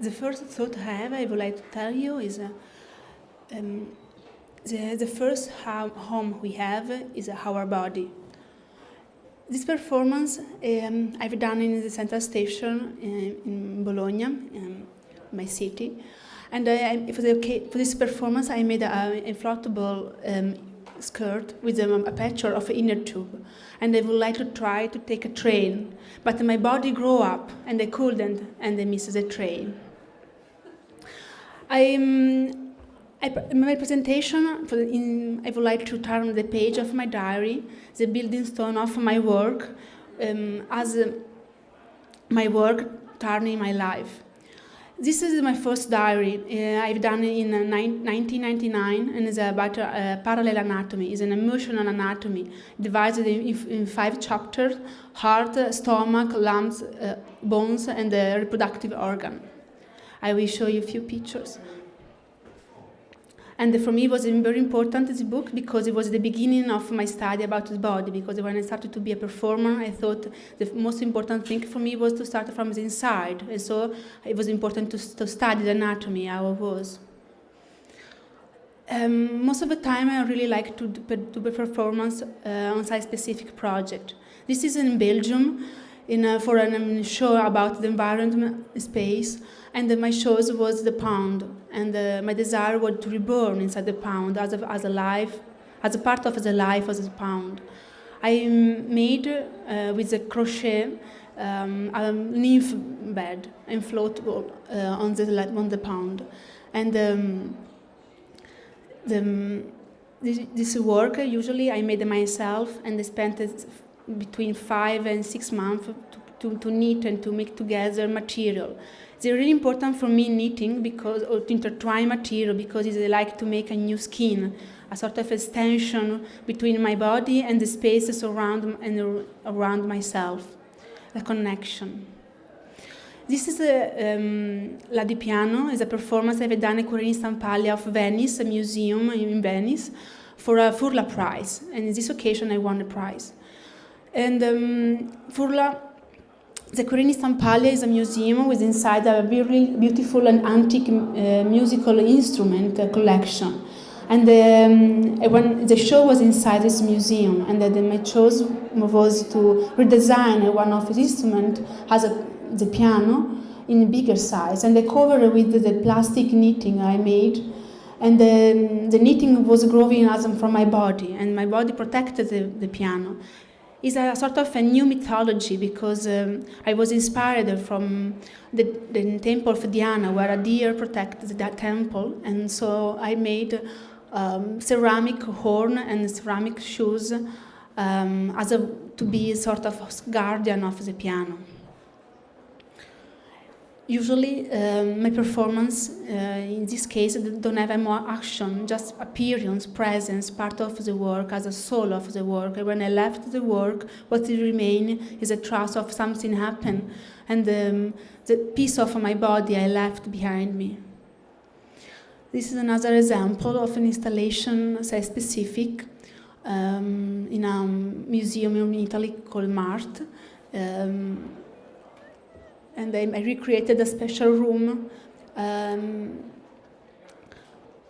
the first thought I have, I would like to tell you is uh, um, the, the first home we have is our body. This performance um, I've done in the central station in, in Bologna, in my city. And I, for, the, for, this performance, I made a inflatable um, skirt with a, a picture of an inner tube. And I would like to try to take a train, but my body grew up and I couldn't, and I missed the train. I, um, I, in my presentation, in, I would like to turn the page of my diary, the building stone of my work, um, as uh, my work turning my life. This is my first diary uh, I've done in uh, 1999 and it's about uh, parallel anatomy. It's an emotional anatomy divided in, in five chapters, heart, stomach, lungs, uh, bones and the reproductive organ. I will show you a few pictures. And for me, it was very important, this book, because it was the beginning of my study about the body, because when I started to be a performer, I thought the most important thing for me was to start from the inside. And so it was important to, to study the anatomy, how it was. Um, most of the time, I really like to do a performance uh, on site-specific project. This is in Belgium, in a, for a um, show about the environment space, and my choice was the pound, and uh, my desire was to reborn inside the pound as a, as a life, as a part of the life as a pound. I made uh, with a crochet um, a nymph bed inflatable uh, on the on the pound, and um, the, this, this, work usually I made myself, and I spent between five and six months to, to, to knit and to make together material. It's really important for me knitting because, or to intertwine material because it's like to make a new skin, a sort of extension between my body and the spaces around and around myself, a connection. This is a, um, La Di Piano, is a performance I've done at Querini Stampalia of Venice, a museum in Venice, for a Furla Prize. And in this occasion, I won the prize. And um, Furla the Querini Stampalia is a museum with inside a very beautiful and antique uh, musical instrument uh, collection. And um, when the show was inside this museum, and then my choice was to redesign one of the instruments as a, the piano in bigger size, and I covered it with the plastic knitting I made. And the, the knitting was growing as from my body, and my body protected the, the piano is a sort of a new mythology because um, I was inspired from the, the, temple of Diana where a deer protects that temple. And so I made um, ceramic horn and ceramic shoes um, as a, to be sort of guardian of the piano usually um, my performance uh, in this case don't have any more action just appearance presence part of the work as a soul of the work. When i left the work what will remain is a trace of something happened and um, the piece of my body i left behind me. This is another example of an installation say specific um, in a museum in italy called mart. Um, and I, recreated a special room. Um,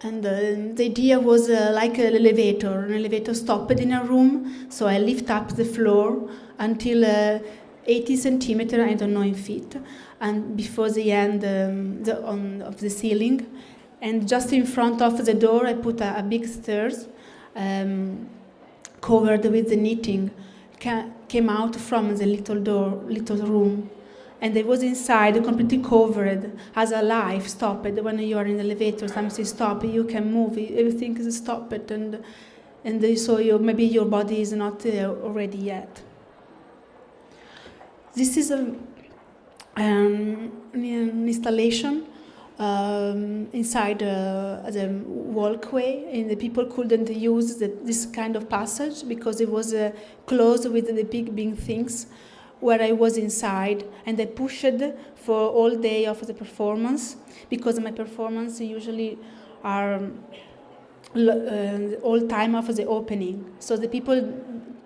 and uh, the idea was uh, like an elevator. An elevator stopped in a room, so I lift up the floor until uh, 80 centimeter, I don't know in feet, and before the end um, the, on, of the ceiling. And just in front of the door, I put a, a big stairs um, covered with the knitting. Ca came out from the little door, little room and I was inside completely covered as a life stopped when you are in the elevator something stop you can move everything is stopped and and so you, maybe your body is not uh, ready yet. This is a, um, an installation um, inside uh, the walkway and the people couldn't use the, this kind of passage because it was uh, closed with the big big things where I was inside and I pushed for all day of the performance because my performance usually are uh, all time of the opening. So the people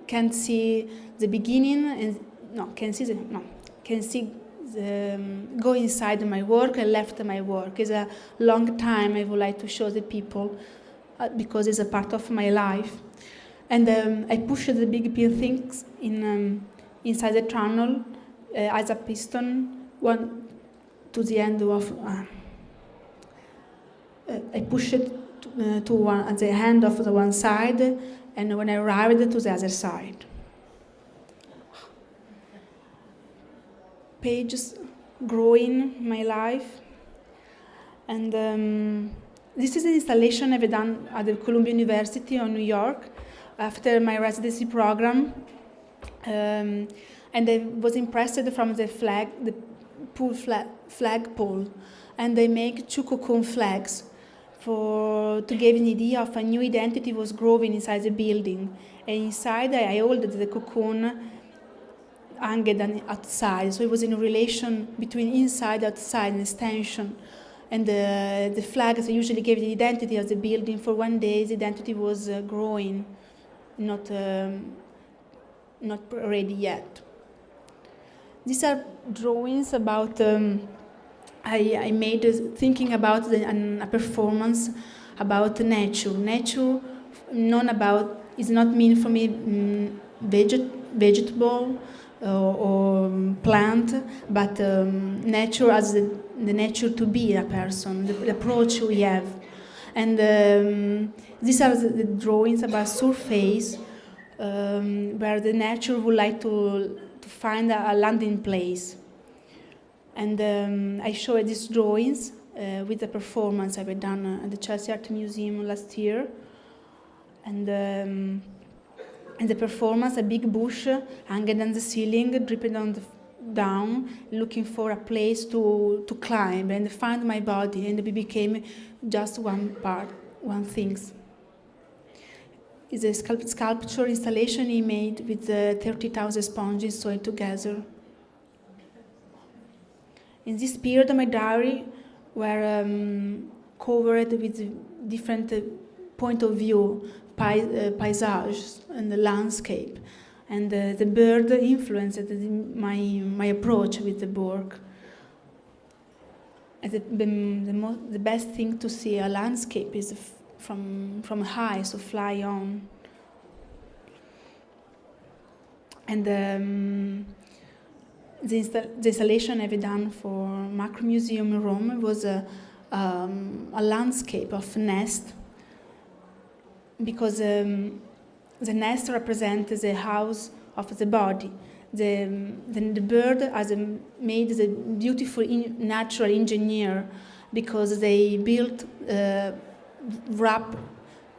can see the beginning and no, can see the, no, can see the, um, go inside my work and left my work. It's a long time I would like to show the people uh, because it's a part of my life. And um, I pushed the big things in, um, inside the tunnel uh, as a piston one to the end of. Uh, uh I pushed it to, uh, to one, at the end of the one side, and when I arrived to the other side. pages growing my life. And um, this is an installation I've done at the Columbia University of New York after my residency program. Um, and I was impressed from the flag, the pool flag, flag pole. And they make two cocoon flags for to give an idea of a new identity was growing inside the building. And inside I hold the cocoon hanged outside. So it was in a relation between inside, outside, and extension. And the, the flags usually gave the identity of the building. For one day, the identity was uh, growing, not, um, not ready yet. These are drawings about, um, I, I made uh, thinking about the, a performance about nature. Nature, known about, is not mean for me um, veget, vegetable, or um, plant, but um, nature as the, the, nature to be a person, the, the approach we have. And um, these are the, the, drawings about surface, um, where the nature would like to, to find a, a landing place. And um, I showed these drawings uh, with the performance I've done at the Chelsea Art Museum last year. And um, in the performance, a big bush hanging on the ceiling, dripping on the down, looking for a place to, to climb and find my body, and it became just one part, one thing. It's a sculpt sculpture installation he made with uh, 30,000 sponges sewed together. In this period, my diary were um, covered with different uh, point of view uh, paysage and the landscape. And uh, the bird influenced my, my approach with the work. The, the, the, the, best thing to see a landscape is from, from high, so fly on. And um, the, insta the, installation I've done for Macro Museum in Rome was a, um, a landscape of nest because um, the nest represents the house of the body. The, the, the bird has made the beautiful in, natural engineer because they built uh, wrap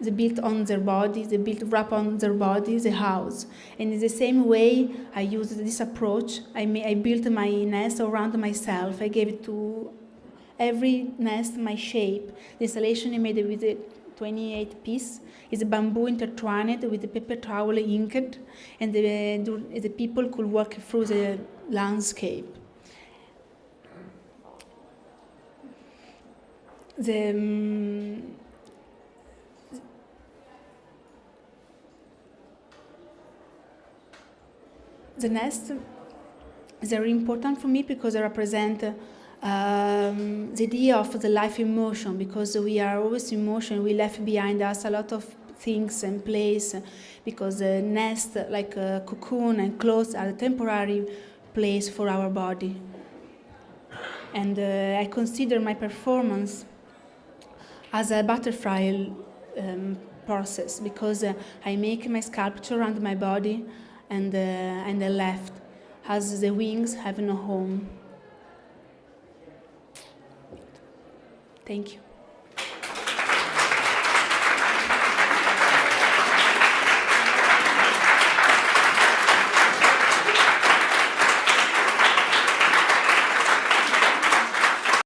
they built on their body, they built wrap on their body the house. And in the same way, I used this approach. I, may, I built my nest around myself. I gave it to every nest my shape. The installation I made with a 28 piece is bamboo intertwined with paper towel inked, and the, the people could walk through the landscape. The, um, the nest is very important for me because they represent um, the idea of the life in motion because we are always in motion. We left behind us a lot of things and place because the nest, like a cocoon and clothes, are a temporary place for our body. And uh, I consider my performance as a butterfly um, process because uh, I make my sculpture around my body and, uh, and the left as the wings have no home. Thank you.